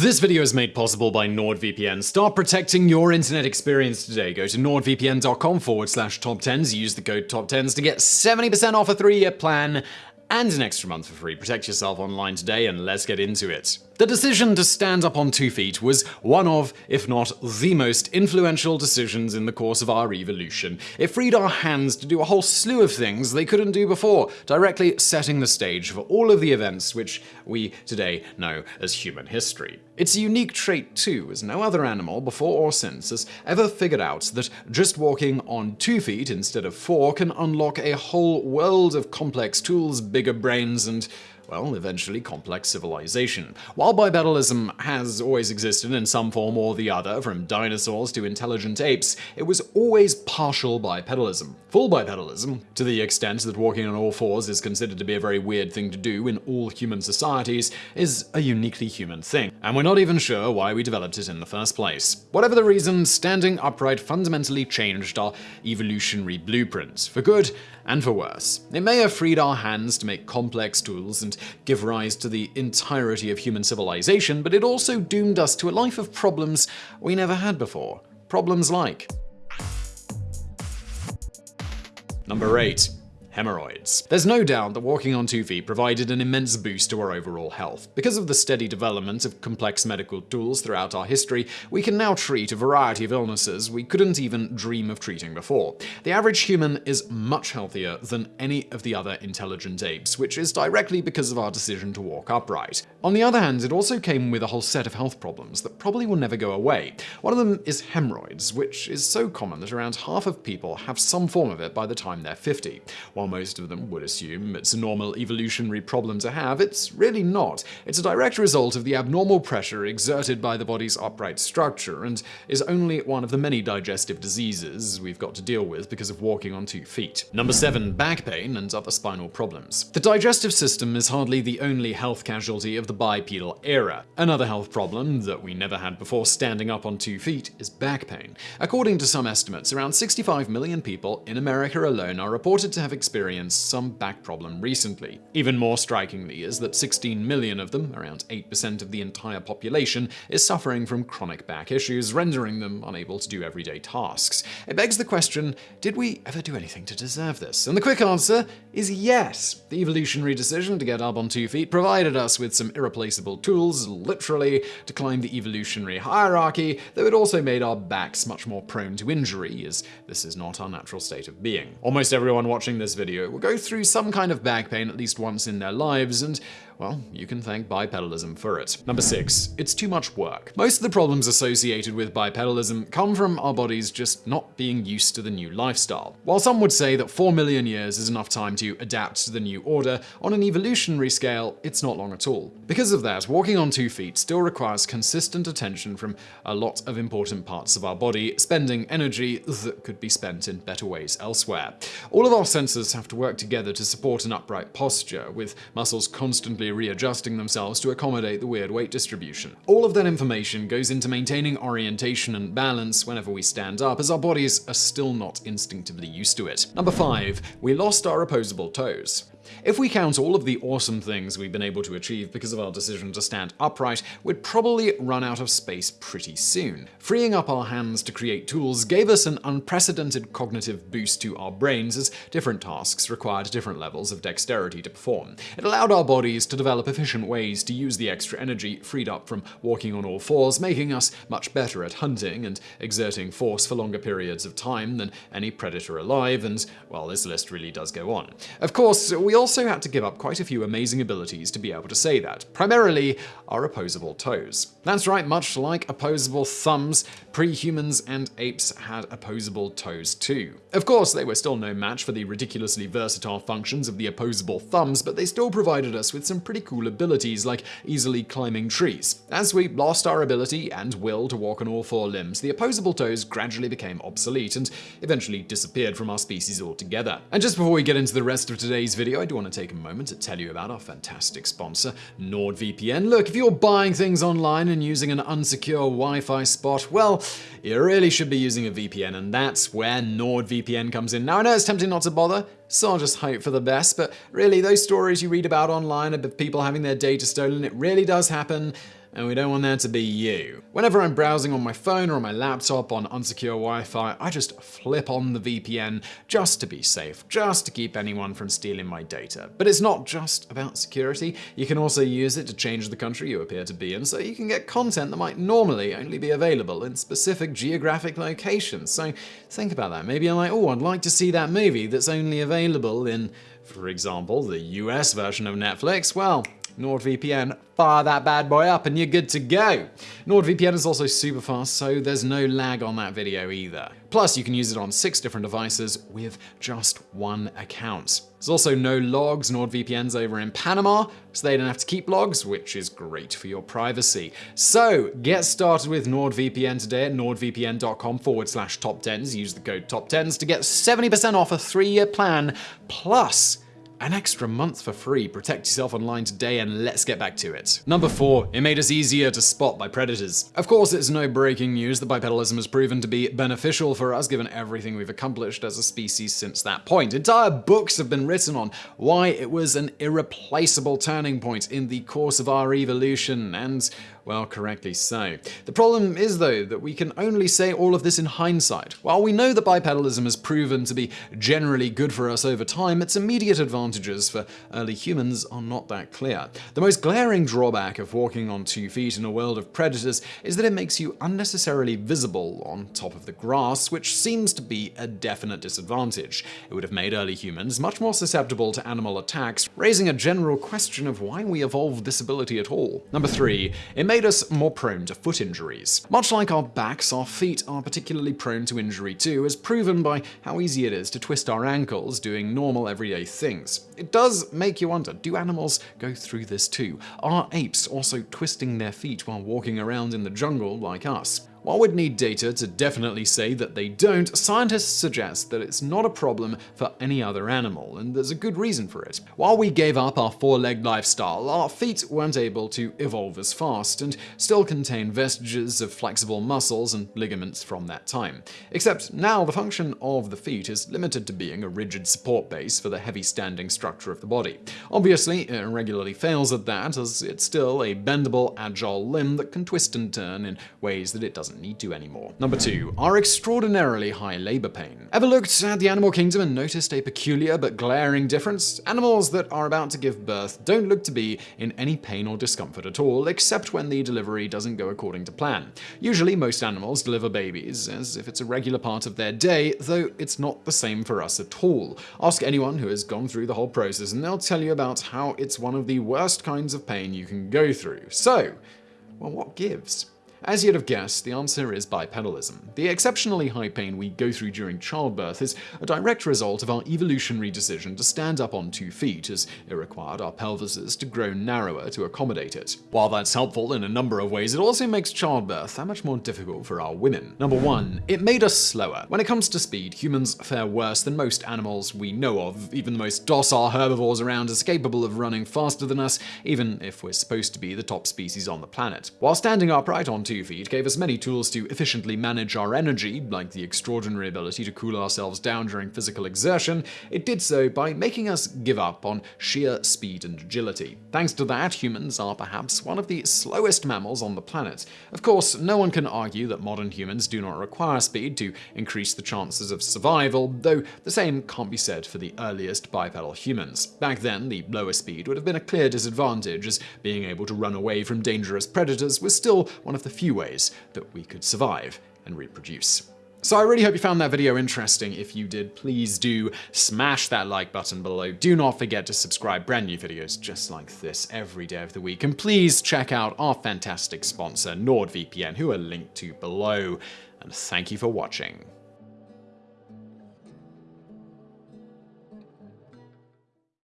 This video is made possible by NordVPN. Start protecting your internet experience today. Go to nordvpn.com forward slash top 10s. Use the code top 10s to get 70% off a three year plan and an extra month for free. Protect yourself online today and let's get into it. The decision to stand up on two feet was one of, if not the most influential decisions in the course of our evolution. It freed our hands to do a whole slew of things they couldn't do before, directly setting the stage for all of the events which we today know as human history. It's a unique trait too, as no other animal, before or since, has ever figured out that just walking on two feet instead of four can unlock a whole world of complex tools, bigger brains, and well, eventually complex civilization. While bipedalism has always existed in some form or the other, from dinosaurs to intelligent apes, it was always partial bipedalism. Full bipedalism, to the extent that walking on all fours is considered to be a very weird thing to do in all human societies, is a uniquely human thing. And we're not even sure why we developed it in the first place. Whatever the reason, standing upright fundamentally changed our evolutionary blueprints, for good and for worse. It may have freed our hands to make complex tools and give rise to the entirety of human civilization, but it also doomed us to a life of problems we never had before. Problems like Number 8 hemorrhoids. There's no doubt that walking on two feet provided an immense boost to our overall health. Because of the steady development of complex medical tools throughout our history, we can now treat a variety of illnesses we couldn't even dream of treating before. The average human is much healthier than any of the other intelligent apes, which is directly because of our decision to walk upright. On the other hand, it also came with a whole set of health problems that probably will never go away. One of them is hemorrhoids, which is so common that around half of people have some form of it by the time they're 50. Most of them would assume it's a normal evolutionary problem to have, it's really not. It's a direct result of the abnormal pressure exerted by the body's upright structure and is only one of the many digestive diseases we've got to deal with because of walking on two feet. Number 7. Back pain and other spinal problems. The digestive system is hardly the only health casualty of the bipedal era. Another health problem that we never had before standing up on two feet is back pain. According to some estimates, around 65 million people in America alone are reported to have experienced experienced some back problem recently. Even more strikingly is that 16 million of them, around 8% of the entire population, is suffering from chronic back issues, rendering them unable to do everyday tasks. It begs the question, did we ever do anything to deserve this? And the quick answer is yes. The evolutionary decision to get up on two feet provided us with some irreplaceable tools, literally, to climb the evolutionary hierarchy, though it also made our backs much more prone to injury, as this is not our natural state of being. Almost everyone watching this video. Will go through some kind of back pain at least once in their lives, and well, you can thank bipedalism for it. Number 6. It's too much work. Most of the problems associated with bipedalism come from our bodies just not being used to the new lifestyle. While some would say that 4 million years is enough time to adapt to the new order, on an evolutionary scale, it's not long at all. Because of that, walking on two feet still requires consistent attention from a lot of important parts of our body, spending energy that could be spent in better ways elsewhere. All of our senses have to work together to support an upright posture, with muscles constantly readjusting themselves to accommodate the weird weight distribution. All of that information goes into maintaining orientation and balance whenever we stand up, as our bodies are still not instinctively used to it. Number 5. We lost our opposable toes. If we count all of the awesome things we've been able to achieve because of our decision to stand upright, we'd probably run out of space pretty soon. Freeing up our hands to create tools gave us an unprecedented cognitive boost to our brains as different tasks required different levels of dexterity to perform. It allowed our bodies to develop efficient ways to use the extra energy freed up from walking on all fours, making us much better at hunting and exerting force for longer periods of time than any predator alive, and, well, this list really does go on. Of course, we also had to give up quite a few amazing abilities to be able to say that, primarily our opposable toes. That's right, much like opposable thumbs, pre-humans and apes had opposable toes too. Of course, they were still no match for the ridiculously versatile functions of the opposable thumbs, but they still provided us with some pretty cool abilities like easily climbing trees. As we lost our ability and will to walk on all four limbs, the opposable toes gradually became obsolete and eventually disappeared from our species altogether. And just before we get into the rest of today's video, do want to take a moment to tell you about our fantastic sponsor, NordVPN. Look, if you're buying things online and using an unsecure Wi-Fi spot, well, you really should be using a VPN, and that's where NordVPN comes in. Now, I know it's tempting not to bother, so I'll just hope for the best, but really, those stories you read about online of people having their data stolen, it really does happen, and we don't want that to be you. Whenever I'm browsing on my phone or on my laptop on unsecure Wi-Fi, I just flip on the VPN just to be safe, just to keep anyone from stealing my data. But it's not just about security. You can also use it to change the country you appear to be in, so you can get content that might normally only be available in specific geographic locations. So think about that. Maybe I'm like, oh, I'd like to see that movie that's only available in, for example, the US version of Netflix. Well, NordVPN, fire that bad boy up and you're good to go. NordVPN is also super fast, so there's no lag on that video either. Plus, you can use it on six different devices with just one account. There's also no logs. NordVPN's over in Panama, so they don't have to keep logs, which is great for your privacy. So get started with NordVPN today at nordvpn.com forward slash top tens. Use the code top tens to get 70% off a three year plan plus an extra month for free. Protect yourself online today and let's get back to it. Number 4. It made us easier to spot by predators. Of course, it's no breaking news that bipedalism has proven to be beneficial for us given everything we've accomplished as a species since that point. Entire books have been written on why it was an irreplaceable turning point in the course of our evolution and well, correctly so. The problem is, though, that we can only say all of this in hindsight. While we know that bipedalism has proven to be generally good for us over time, its immediate advantages for early humans are not that clear. The most glaring drawback of walking on two feet in a world of predators is that it makes you unnecessarily visible on top of the grass, which seems to be a definite disadvantage. It would have made early humans much more susceptible to animal attacks, raising a general question of why we evolved this ability at all. Number 3. It made made us more prone to foot injuries. Much like our backs, our feet are particularly prone to injury too, as proven by how easy it is to twist our ankles doing normal everyday things. It does make you wonder, do animals go through this too? Are apes also twisting their feet while walking around in the jungle like us? While we'd need data to definitely say that they don't, scientists suggest that it's not a problem for any other animal, and there's a good reason for it. While we gave up our four-legged lifestyle, our feet weren't able to evolve as fast, and still contain vestiges of flexible muscles and ligaments from that time. Except now the function of the feet is limited to being a rigid support base for the heavy standing structure of the body. Obviously, it regularly fails at that, as it's still a bendable, agile limb that can twist and turn in ways that it doesn't doesn't need to anymore. Number 2. Our extraordinarily high labor pain. Ever looked at the animal kingdom and noticed a peculiar but glaring difference? Animals that are about to give birth don't look to be in any pain or discomfort at all, except when the delivery doesn't go according to plan. Usually most animals deliver babies as if it's a regular part of their day, though it's not the same for us at all. Ask anyone who has gone through the whole process and they'll tell you about how it's one of the worst kinds of pain you can go through. So, well, what gives? As you'd have guessed, the answer is bipedalism. The exceptionally high pain we go through during childbirth is a direct result of our evolutionary decision to stand up on two feet, as it required our pelvises to grow narrower to accommodate it. While that's helpful in a number of ways, it also makes childbirth that much more difficult for our women. Number 1. It made us slower. When it comes to speed, humans fare worse than most animals we know of. Even the most docile herbivores around is capable of running faster than us, even if we're supposed to be the top species on the planet. While standing upright on two feet gave us many tools to efficiently manage our energy, like the extraordinary ability to cool ourselves down during physical exertion, it did so by making us give up on sheer speed and agility. Thanks to that, humans are perhaps one of the slowest mammals on the planet. Of course, no one can argue that modern humans do not require speed to increase the chances of survival, though the same can't be said for the earliest bipedal humans. Back then, the lower speed would have been a clear disadvantage, as being able to run away from dangerous predators was still one of the few ways that we could survive and reproduce. So I really hope you found that video interesting. If you did, please do smash that like button below. Do not forget to subscribe. Brand new videos just like this every day of the week. And please check out our fantastic sponsor, NordVPN, who are linked to below. And thank you for watching.